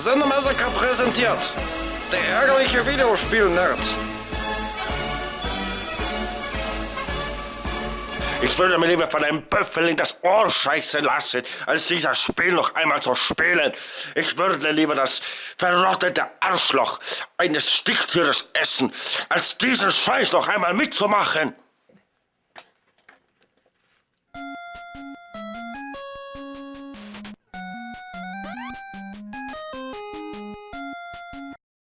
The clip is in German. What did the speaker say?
Sendermassaker präsentiert. Der ärgerliche Videospiel-Nerd. Ich würde mir lieber von einem Büffel in das Ohr scheißen lassen, als dieses Spiel noch einmal zu spielen. Ich würde lieber das verrottete Arschloch eines Stichtieres essen, als diesen Scheiß noch einmal mitzumachen.